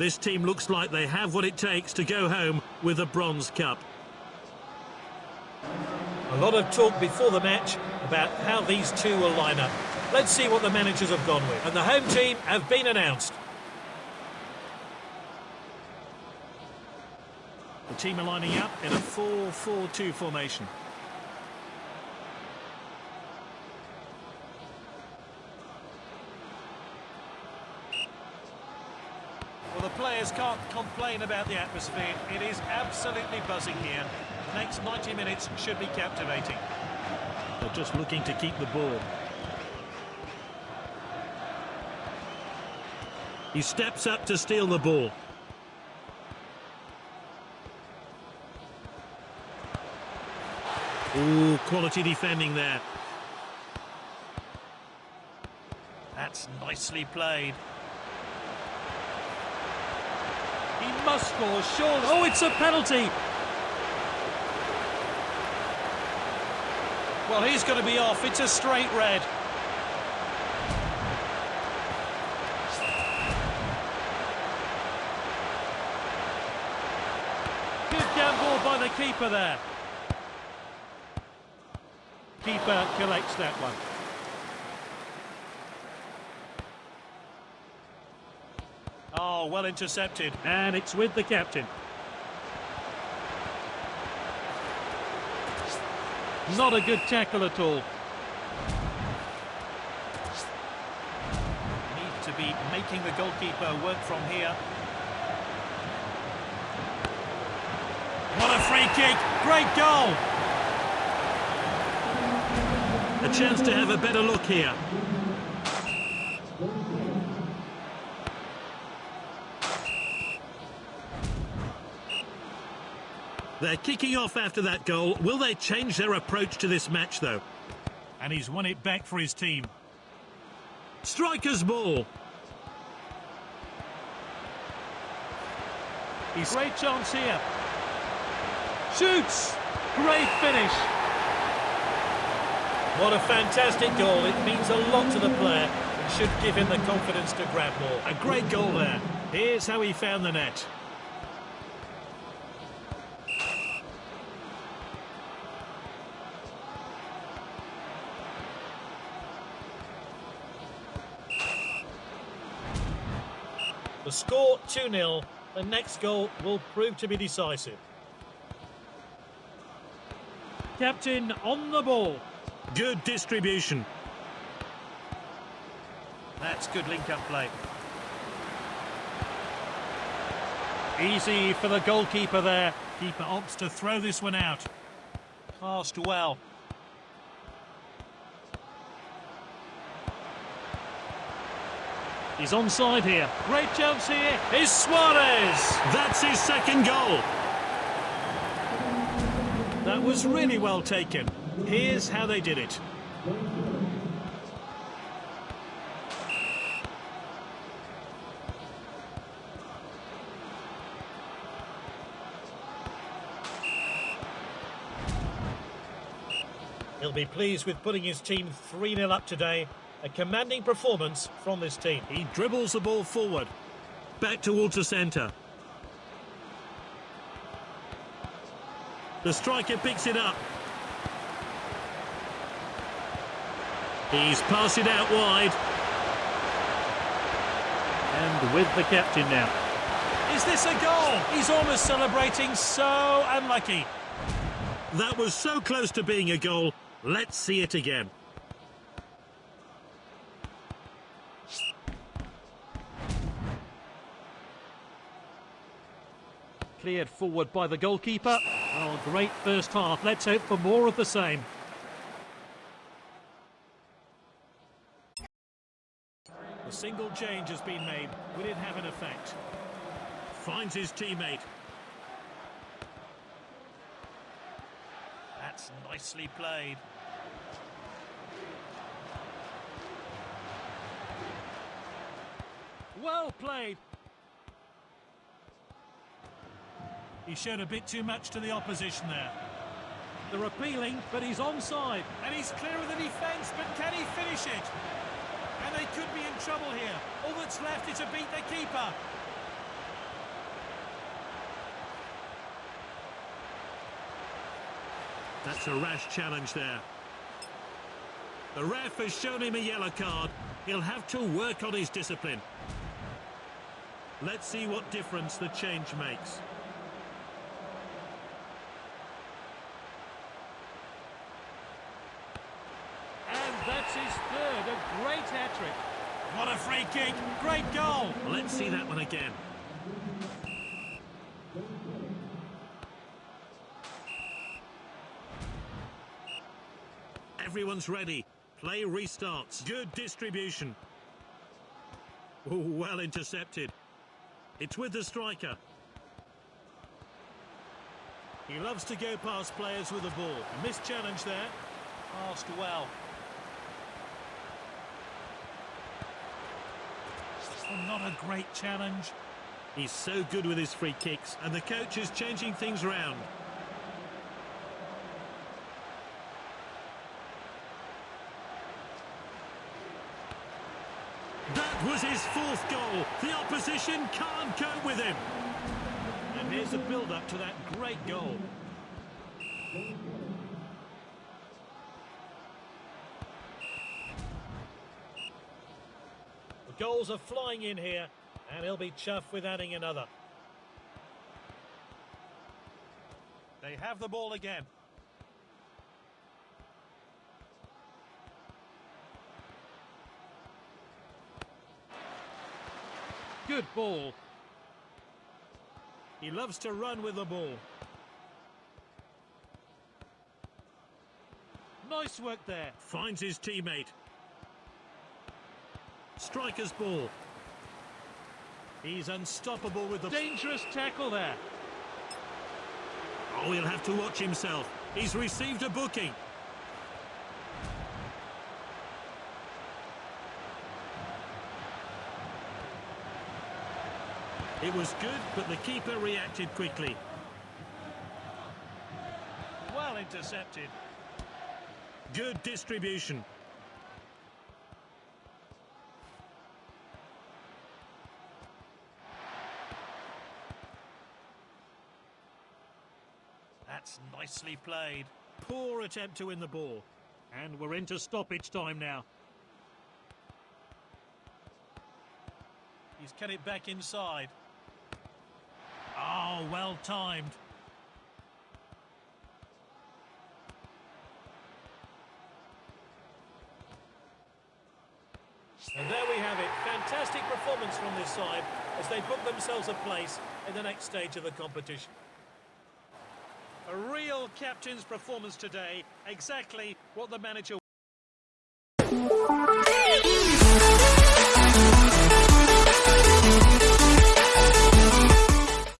This team looks like they have what it takes to go home with a bronze cup. A lot of talk before the match about how these two will line up. Let's see what the managers have gone with. And the home team have been announced. The team are lining up in a 4-4-2 formation. Players can't complain about the atmosphere. It is absolutely buzzing here. The next 90 minutes should be captivating. They're just looking to keep the ball. He steps up to steal the ball. Ooh, quality defending there. That's nicely played. He must score, surely. Oh, it's a penalty. Well, he's going to be off. It's a straight red. Good gamble by the keeper there. Keeper collects that one. Well intercepted. And it's with the captain. Not a good tackle at all. Need to be making the goalkeeper work from here. What a free kick! Great goal! A chance to have a better look here. They're kicking off after that goal. Will they change their approach to this match, though? And he's won it back for his team. Striker's ball. He's great chance here. Shoots! Great finish. What a fantastic goal. It means a lot to the player. It should give him the confidence to grab more. A great goal there. Here's how he found the net. The score 2-0. The next goal will prove to be decisive. Captain on the ball. Good distribution. That's good link-up play. Easy for the goalkeeper there. Keeper opts to throw this one out. Passed well. He's onside here. Great chance here. Is Suarez. That's his second goal. That was really well taken. Here's how they did it. He'll be pleased with putting his team 3-0 up today. A commanding performance from this team. He dribbles the ball forward. Back towards the centre. The striker picks it up. He's passed it out wide. And with the captain now. Is this a goal? He's almost celebrating, so unlucky. That was so close to being a goal. Let's see it again. Cleared forward by the goalkeeper. Oh, great first half. Let's hope for more of the same. The single change has been made. Will it have an effect? Finds his teammate. That's nicely played. Well played. He showed a bit too much to the opposition there. They're appealing, but he's onside. And he's clear of the defence, but can he finish it? And they could be in trouble here. All that's left is to beat the keeper. That's a rash challenge there. The ref has shown him a yellow card. He'll have to work on his discipline. Let's see what difference the change makes. That's his third, a great hat-trick. What a free kick, great goal. Let's see that one again. Everyone's ready. Play restarts. Good distribution. Oh, well intercepted. It's with the striker. He loves to go past players with the ball. A missed challenge there. Passed well. Not a great challenge. He's so good with his free kicks, and the coach is changing things around. That was his fourth goal. The opposition can't cope with him. And here's the build-up to that great goal. Goals are flying in here, and he'll be chuffed with adding another. They have the ball again. Good ball. He loves to run with the ball. Nice work there. Finds his teammate. Striker's ball. He's unstoppable with the... Dangerous tackle there. Oh, he'll have to watch himself. He's received a booking. It was good, but the keeper reacted quickly. Well intercepted. Good distribution. That's nicely played. Poor attempt to win the ball. And we're into stoppage time now. He's cut it back inside. Oh, well timed. And there we have it. Fantastic performance from this side as they book themselves a place in the next stage of the competition. A real captain's performance today. Exactly what the manager